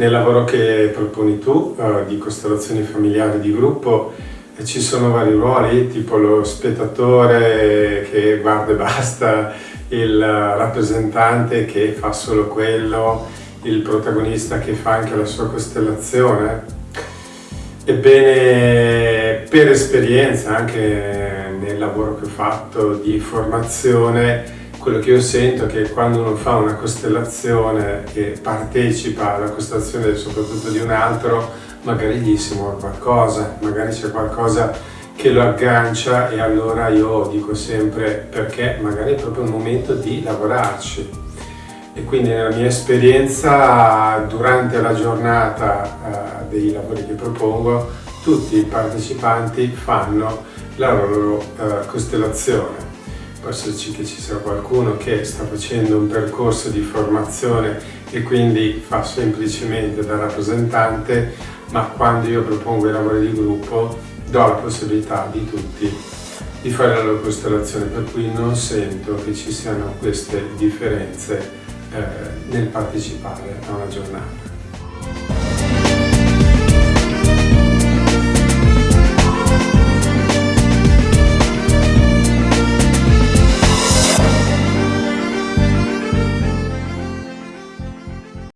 nel lavoro che proponi tu uh, di costellazioni familiari di gruppo eh, ci sono vari ruoli, tipo lo spettatore che guarda e basta, il rappresentante che fa solo quello, il protagonista che fa anche la sua costellazione. Ebbene, per esperienza, anche nel lavoro che ho fatto di formazione, quello che io sento è che quando uno fa una costellazione e partecipa alla costellazione soprattutto di un altro, magari gli si muove qualcosa, magari c'è qualcosa che lo aggancia e allora io dico sempre perché magari è proprio il momento di lavorarci. E quindi nella mia esperienza durante la giornata eh, dei lavori che propongo tutti i partecipanti fanno la loro eh, costellazione può esserci che ci sia qualcuno che sta facendo un percorso di formazione e quindi fa semplicemente da rappresentante, ma quando io propongo i lavori di gruppo do la possibilità di tutti di fare la loro costellazione, per cui non sento che ci siano queste differenze eh, nel partecipare a una giornata.